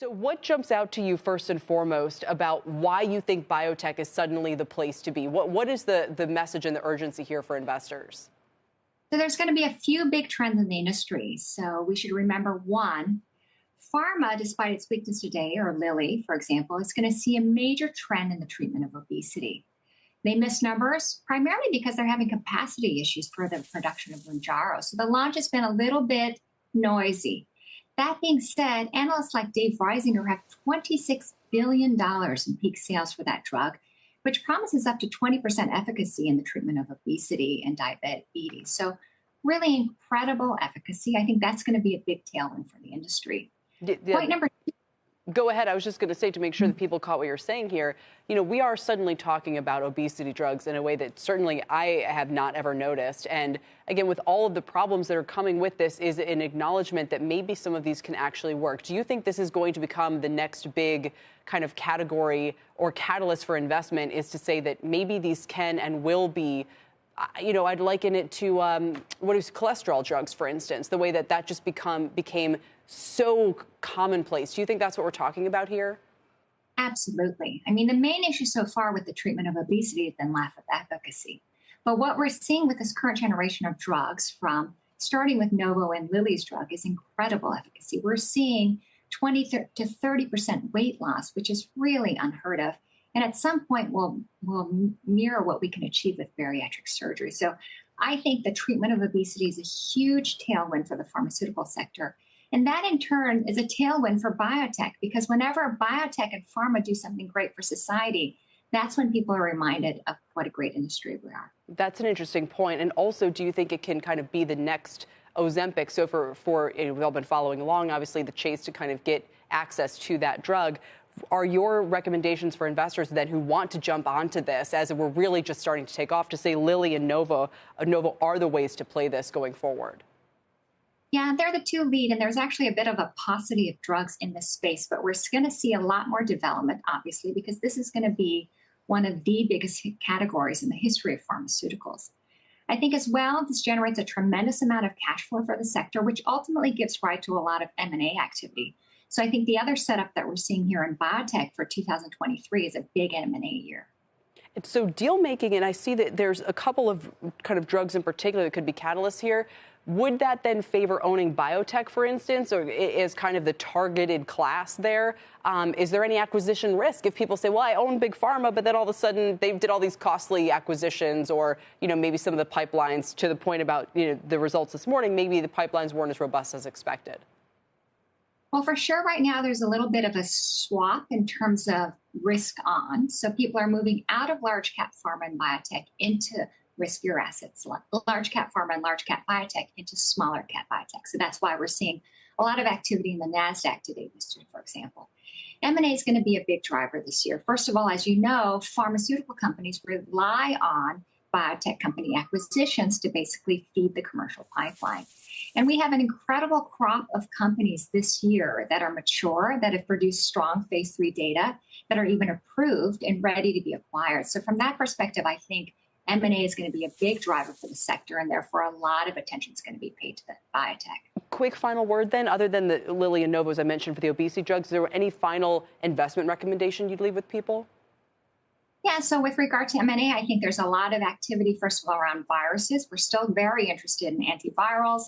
So, what jumps out to you first and foremost about why you think biotech is suddenly the place to be? What, what is the, the message and the urgency here for investors? So, there's going to be a few big trends in the industry. So, we should remember one pharma, despite its weakness today, or Lilly, for example, is going to see a major trend in the treatment of obesity. They miss numbers primarily because they're having capacity issues for the production of Mounjaro. So the launch has been a little bit noisy. That being said, analysts like Dave Risinger have $26 billion in peak sales for that drug, which promises up to 20% efficacy in the treatment of obesity and diabetes. So, really incredible efficacy. I think that's going to be a big tailwind for the industry. Yeah, Point number two go ahead. I was just going to say to make sure that people caught what you're saying here. You know, we are suddenly talking about obesity drugs in a way that certainly I have not ever noticed. And again, with all of the problems that are coming with this, is an acknowledgement that maybe some of these can actually work. Do you think this is going to become the next big kind of category or catalyst for investment? Is to say that maybe these can and will be you know, I'd liken it to um, what is cholesterol drugs, for instance, the way that that just become became so commonplace. Do you think that's what we're talking about here? Absolutely. I mean, the main issue so far with the treatment of obesity has been lack of efficacy. But what we're seeing with this current generation of drugs, from starting with Novo and Lilly's drug, is incredible efficacy. We're seeing 20 to 30% weight loss, which is really unheard of and at some point we will we'll mirror what we can achieve with bariatric surgery. So I think the treatment of obesity is a huge tailwind for the pharmaceutical sector. And that in turn is a tailwind for biotech because whenever biotech and pharma do something great for society, that's when people are reminded of what a great industry we are. That's an interesting point. And also, do you think it can kind of be the next Ozempic? So for, for you know, we've all been following along, obviously, the chase to kind of get access to that drug are your recommendations for investors then who want to jump onto this as we're really just starting to take off to say Lilly and Novo, uh, Novo are the ways to play this going forward? Yeah, they're the two lead, and there's actually a bit of a paucity of drugs in this space, but we're going to see a lot more development, obviously, because this is going to be one of the biggest categories in the history of pharmaceuticals. I think as well, this generates a tremendous amount of cash flow for the sector, which ultimately gives rise to a lot of M&A activity. So I think the other setup that we're seeing here in biotech for 2023 is a big M&A year. And So deal making, and I see that there's a couple of kind of drugs in particular that could be catalysts here. Would that then favor owning biotech, for instance, or is kind of the targeted class there? Um, is there any acquisition risk if people say, "Well, I own big pharma," but then all of a sudden they did all these costly acquisitions, or you know maybe some of the pipelines, to the point about you know the results this morning, maybe the pipelines weren't as robust as expected. Well, for sure, right now there's a little bit of a swap in terms of risk on. So people are moving out of large cap pharma and biotech into riskier assets, large cap pharma and large cap biotech into smaller cap biotech. So that's why we're seeing a lot of activity in the NASDAQ today, Mr. for example. M&A is going to be a big driver this year. First of all, as you know, pharmaceutical companies rely on biotech company acquisitions to basically feed the commercial pipeline. And we have an incredible crop of companies this year that are mature, that have produced strong phase three data, that are even approved and ready to be acquired. So from that perspective, I think M&A is going to be a big driver for the sector, and therefore a lot of attention is going to be paid to the biotech. Quick final word then, other than the Lilly and Novo, as I mentioned, for the obesity drugs, is there any final investment recommendation you'd leave with people? Yeah, so with regard to M&A, I think there's a lot of activity, first of all, around viruses. We're still very interested in antivirals.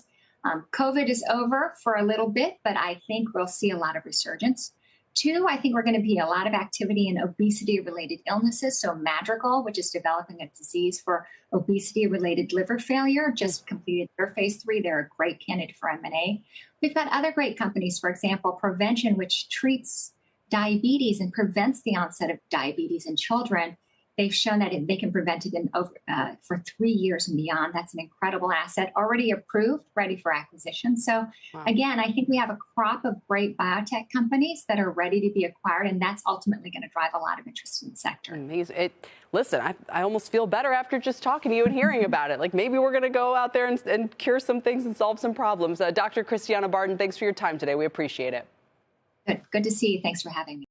Um, COVID is over for a little bit, but I think we'll see a lot of resurgence. Two, I think we're going to be a lot of activity in obesity related illnesses. So, Madrigal, which is developing a disease for obesity related liver failure, just completed their phase three. They're a great candidate for M&A. We've got other great companies, for example, Provention, which treats diabetes and prevents the onset of diabetes in children. They've shown that they can prevent it in over, uh, for three years and beyond. That's an incredible asset, already approved, ready for acquisition. So, wow. again, I think we have a crop of great biotech companies that are ready to be acquired, and that's ultimately going to drive a lot of interest in the sector. Amazing. It, listen, I, I almost feel better after just talking to you and hearing about it. Like maybe we're going to go out there and, and, cure some things and solve some problems. Uh, Dr. Christiana Bardon, thanks for your time today. We appreciate it. Good. Good to see you. Thanks for having me.